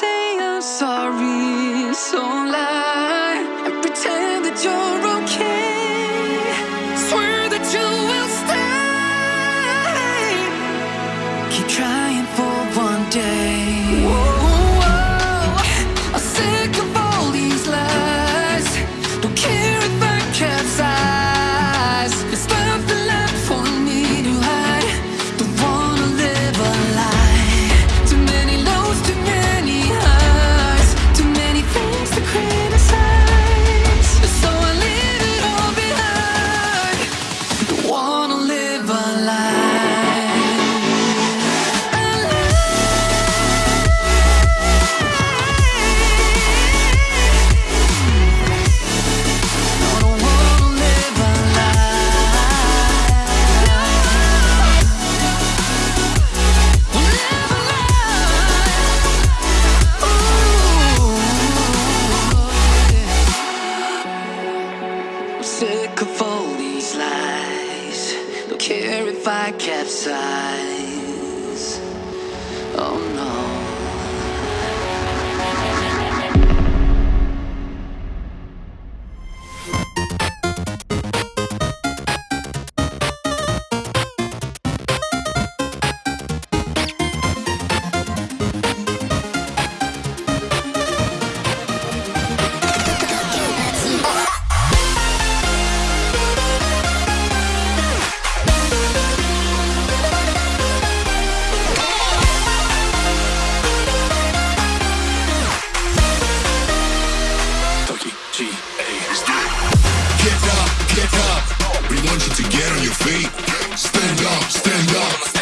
say I'm sorry, so lie Get up, get up. We want you to get on your feet. Stand up, stand up.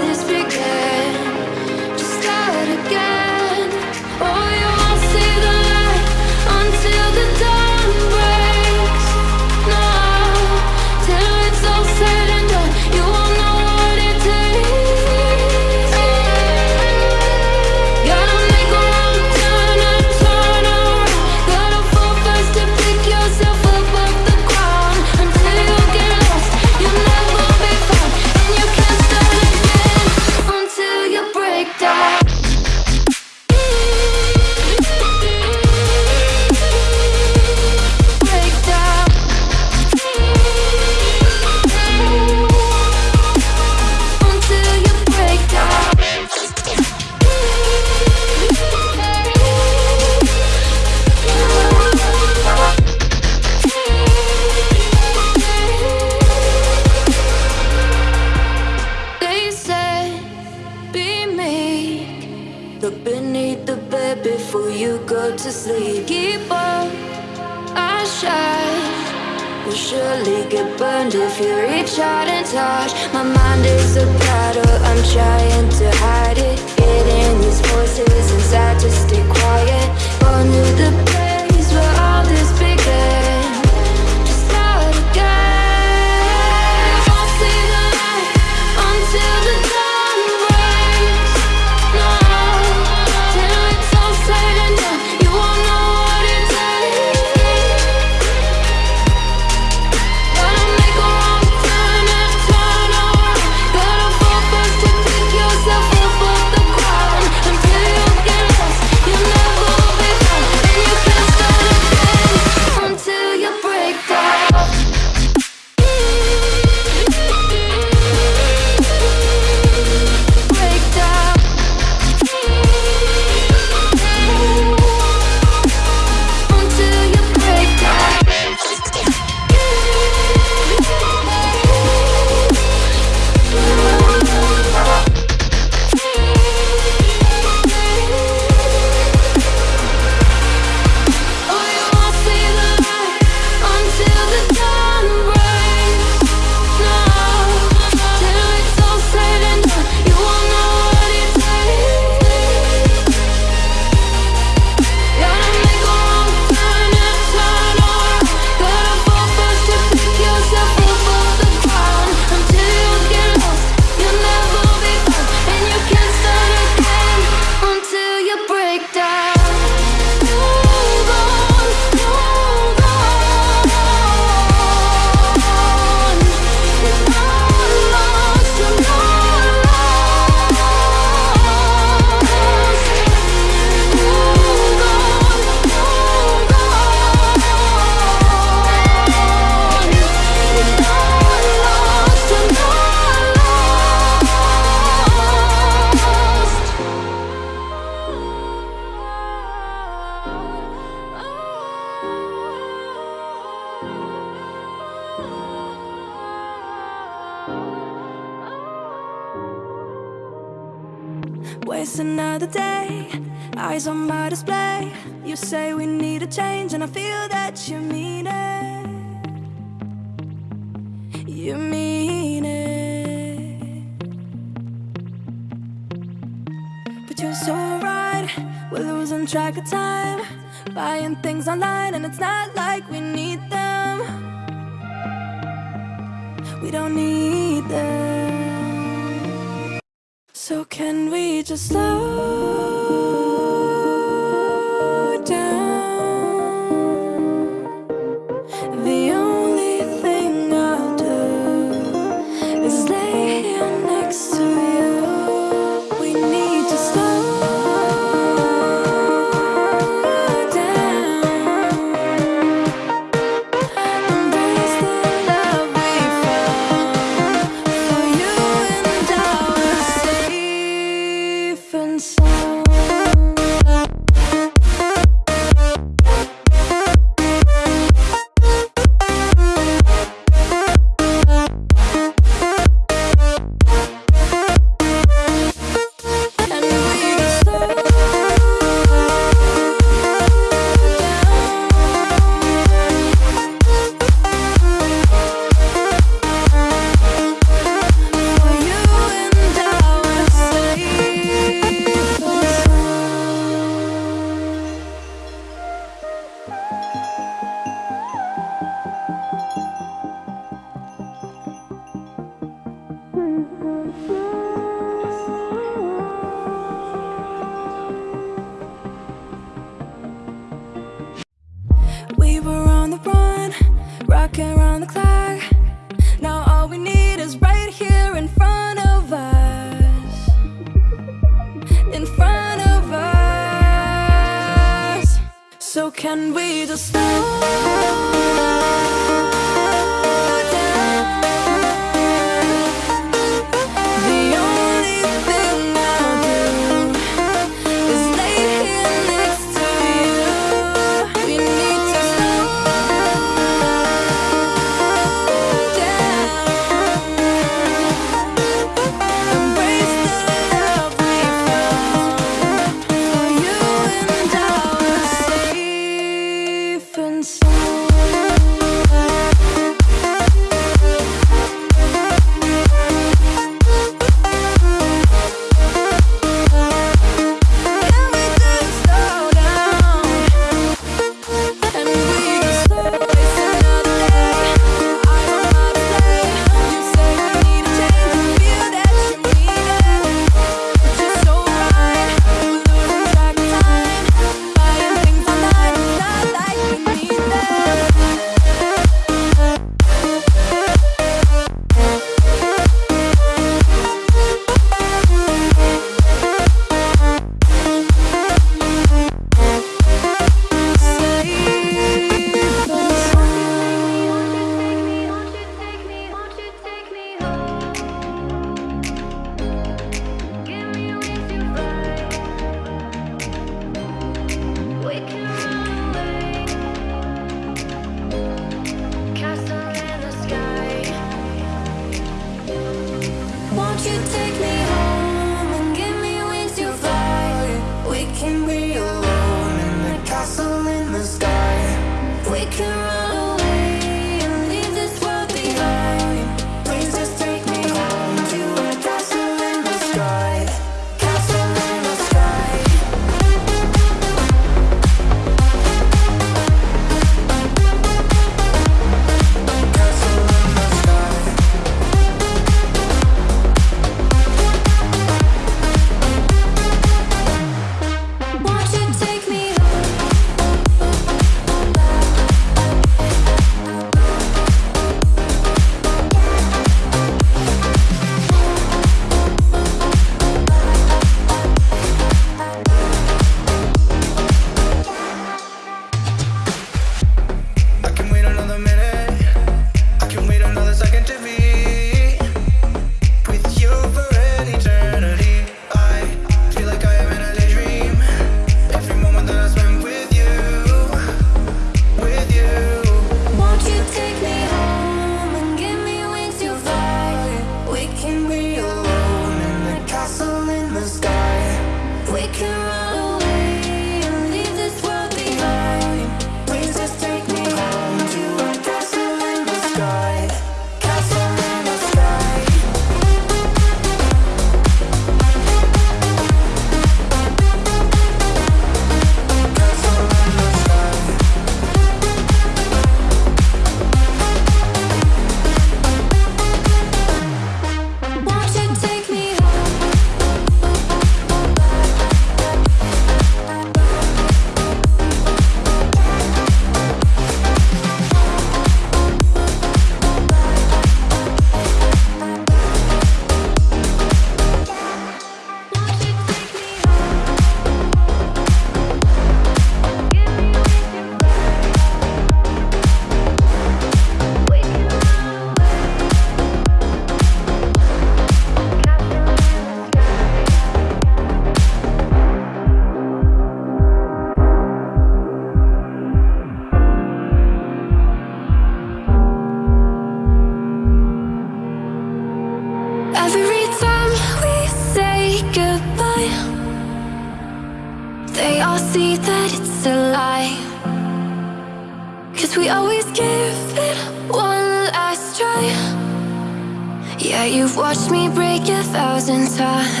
thousand time.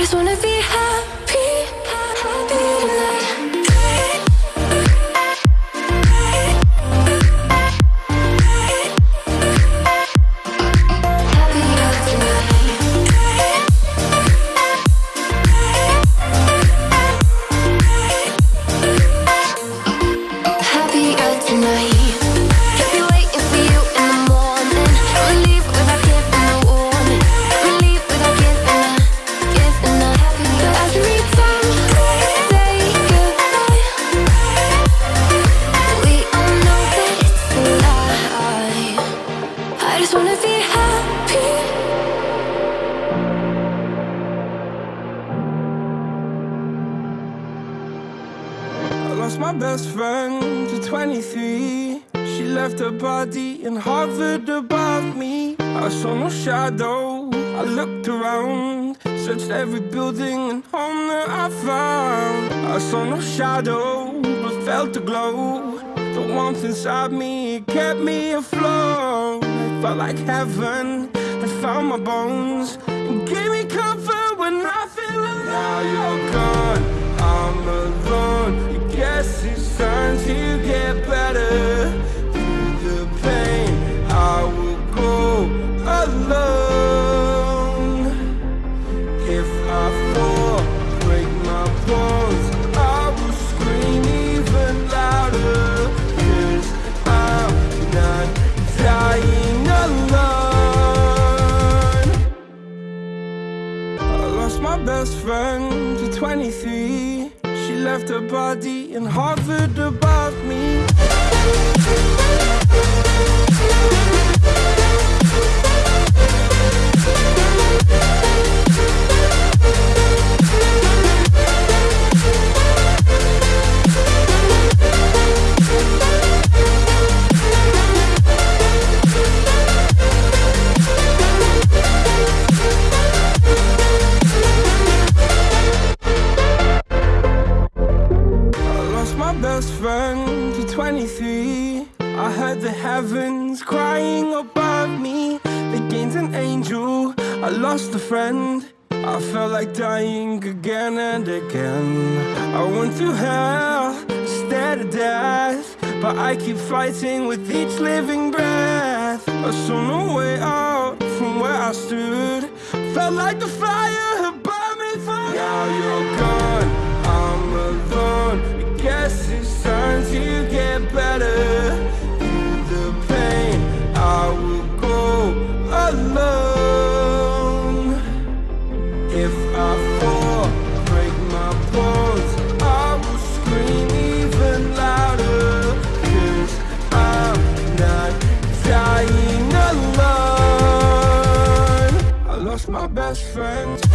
just wanna be happy left a body in Harvard above me. lost a friend. I felt like dying again and again. I went through hell, stared at death But I keep fighting with each living breath. I saw no way out from where I stood. Felt like the fire had burned me through Now you're gone, I'm alone. I guess it's time to get better. friend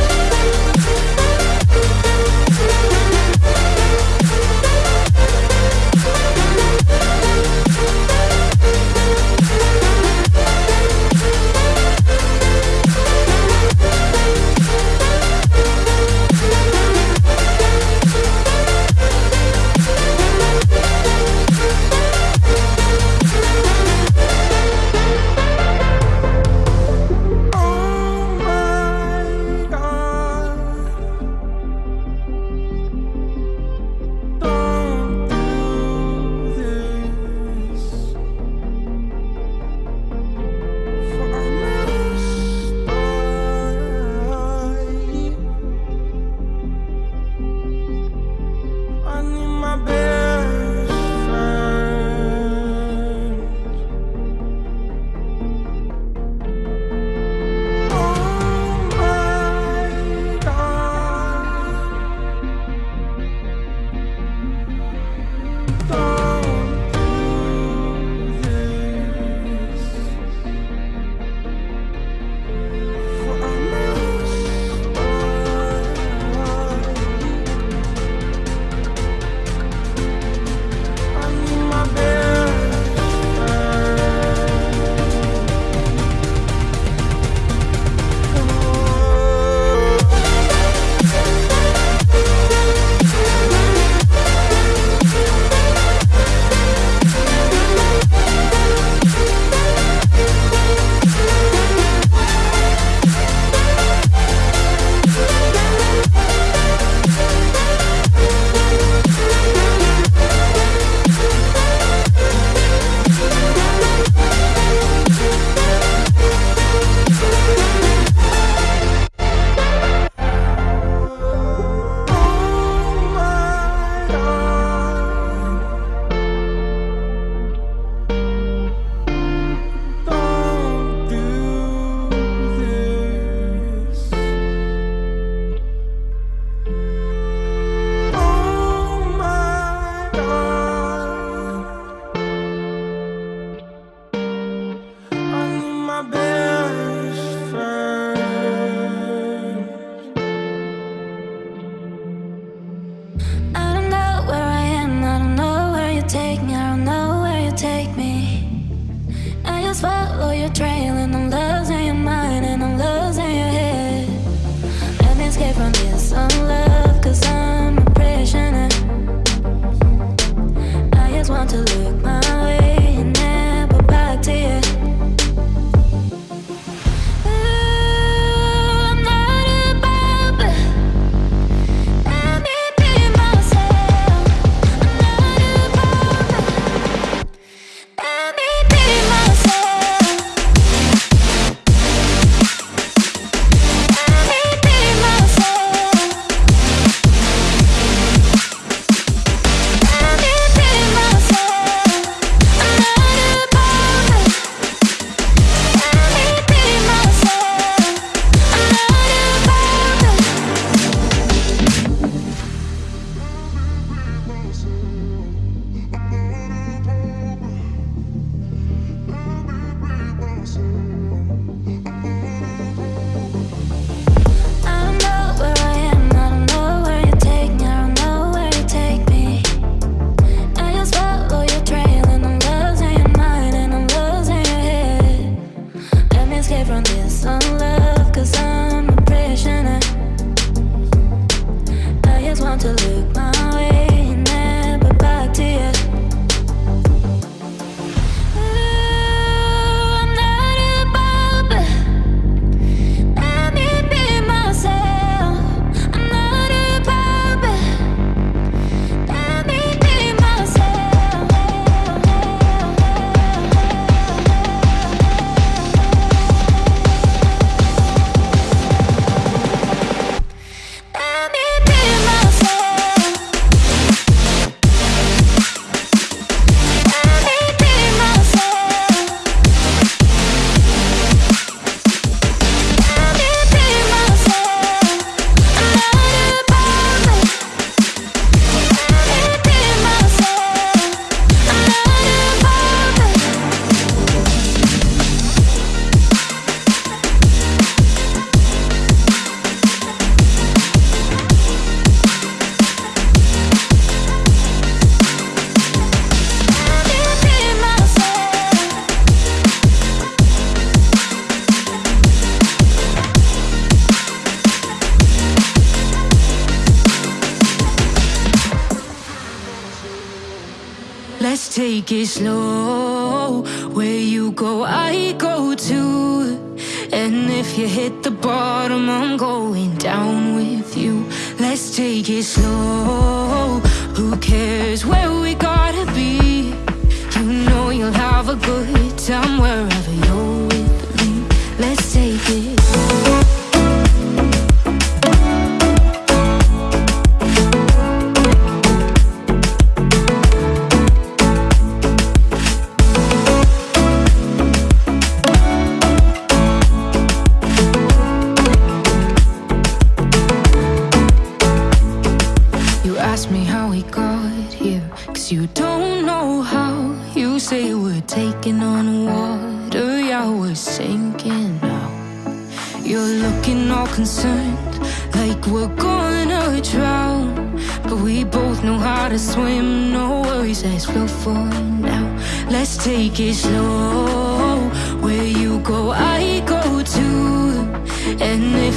take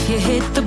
you hit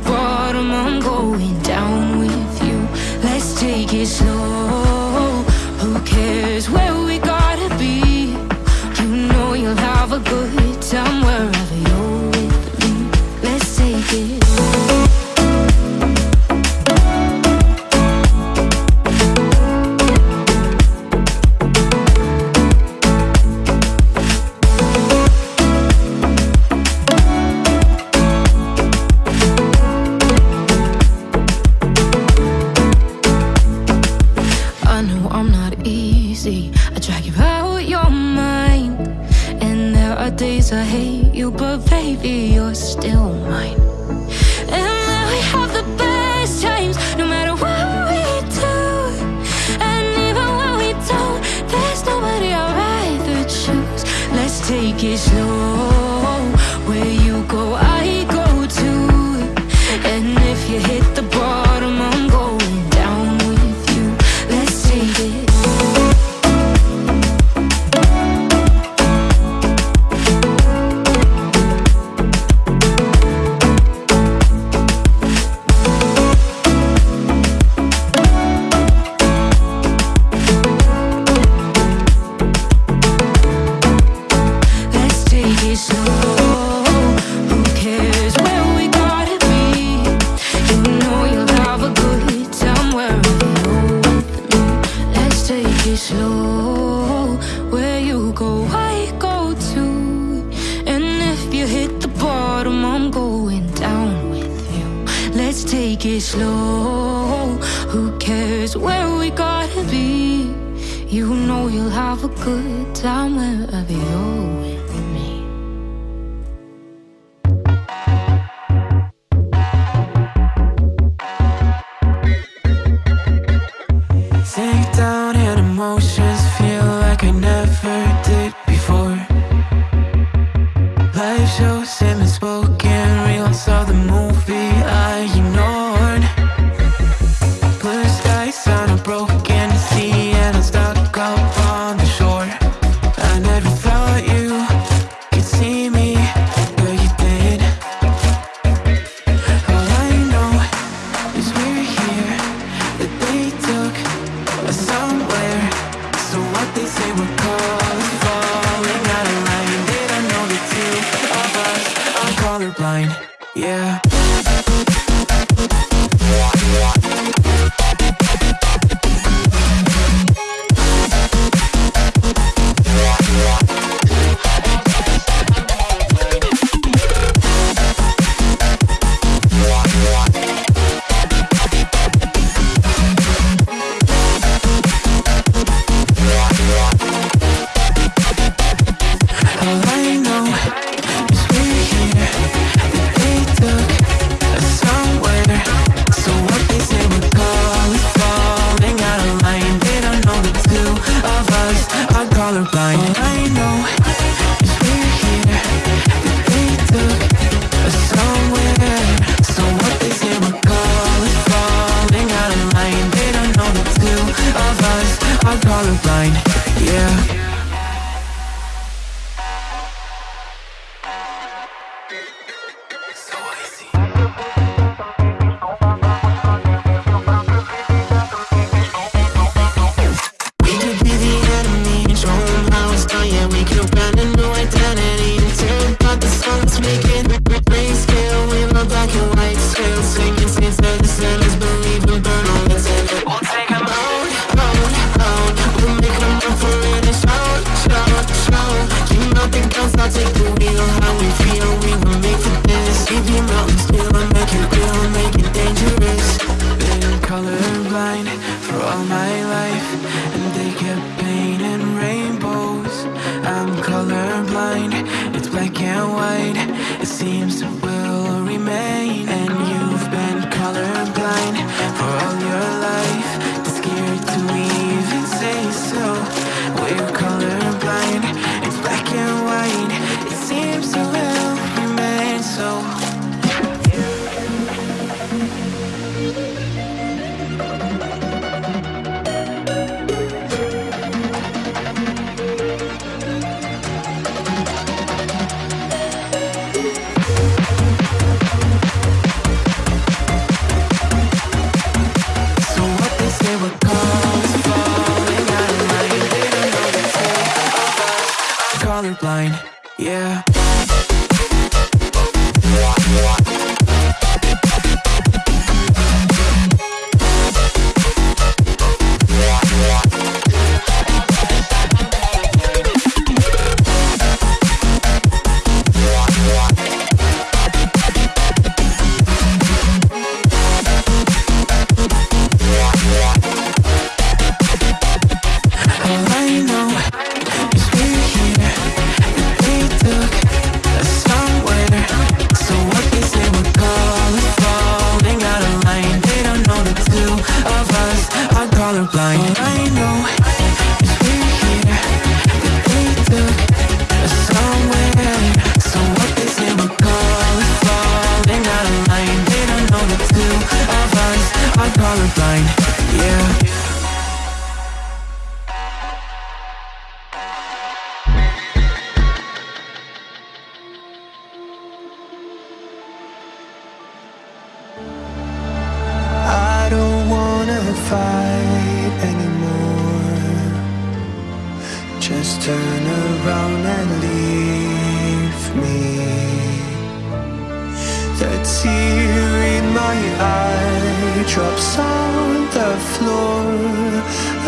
Drops on the floor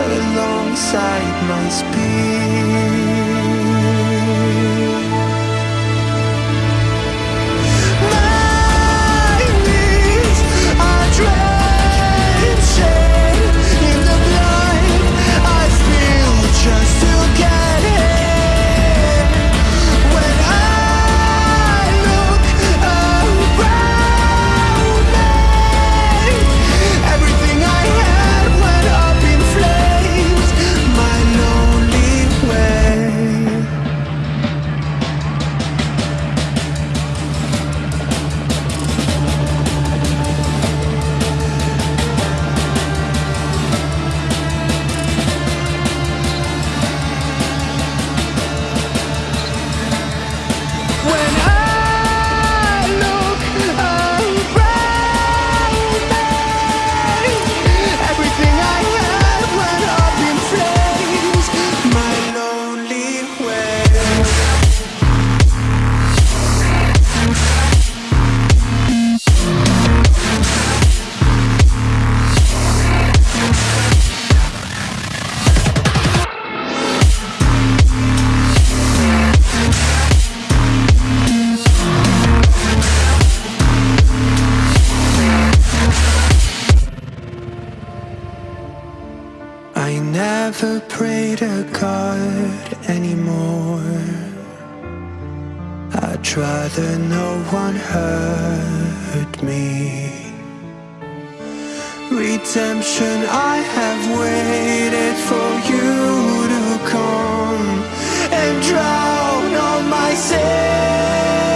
Alongside my speech redemption I have waited for you to come And drown all my sins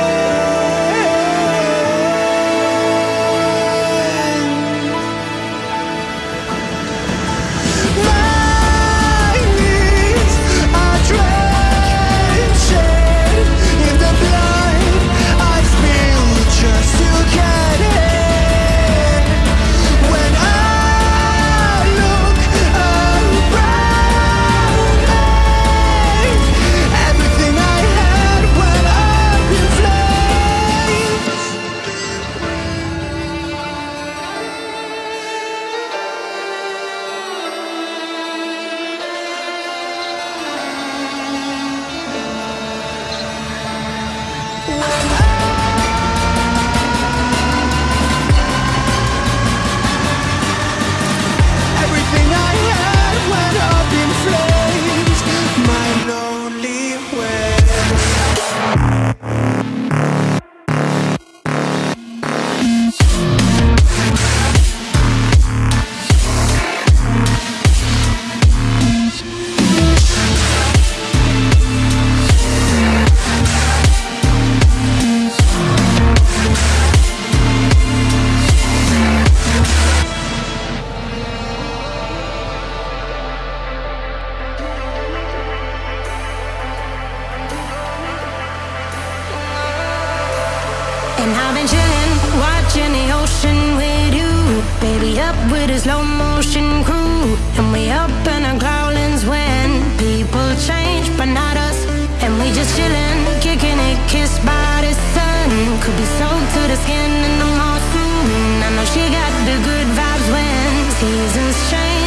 And we up in our growlings when people change, but not us. And we just chillin', kicking it, kissed by the sun. Could be soaked to the skin in the morning. I know she got the good vibes when seasons change.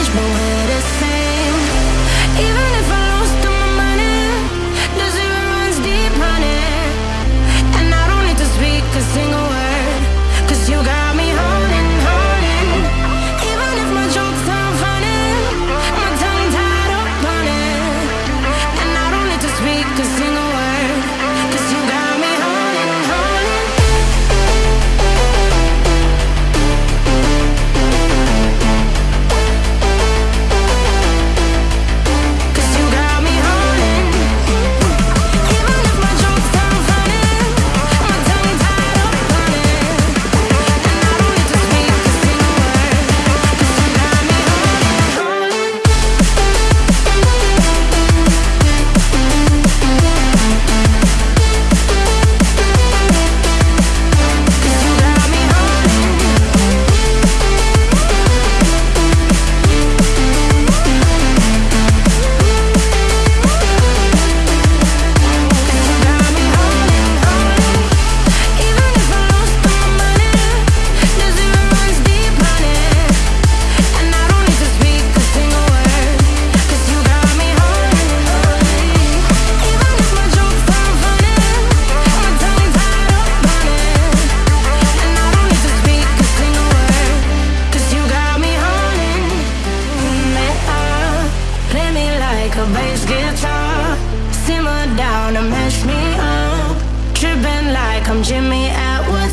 like a bass guitar. Simmer down and mess me up. Tripping like I'm Jimmy Atwood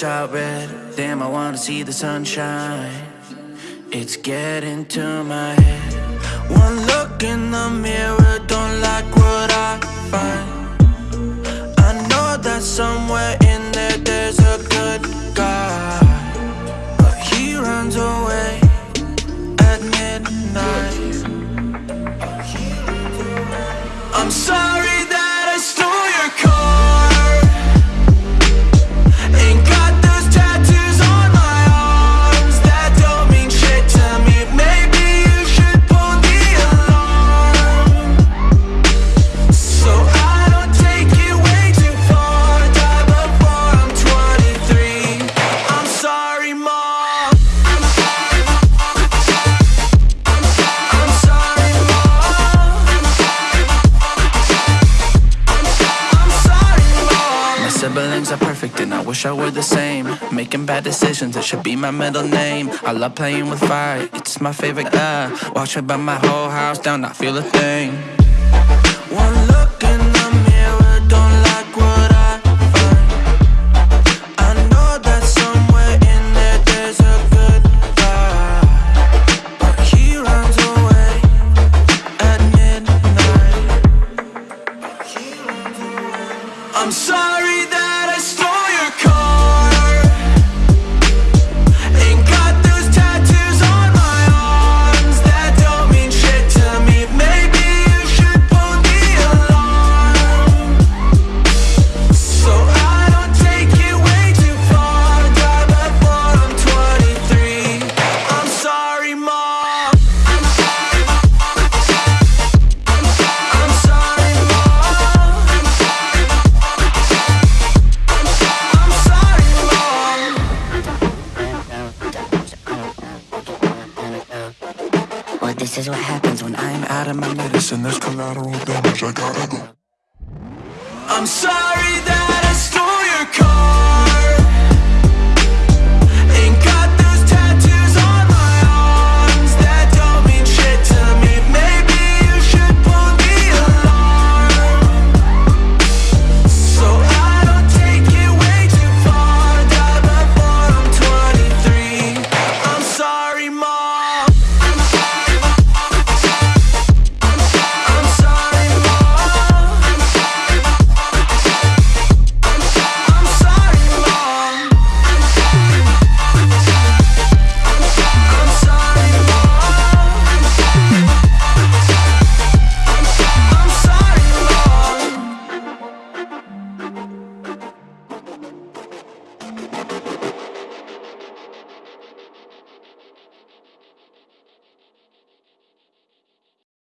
shot red. Damn, I wanna see the sunshine. It's getting to my head. One look in the mirror, don't like what I find. I know that somewhere in there there's a we're the same. Making bad decisions, it should be my middle name. I love playing with fire, it's my favorite guy. Watch her burn my whole house down, I feel a thing. One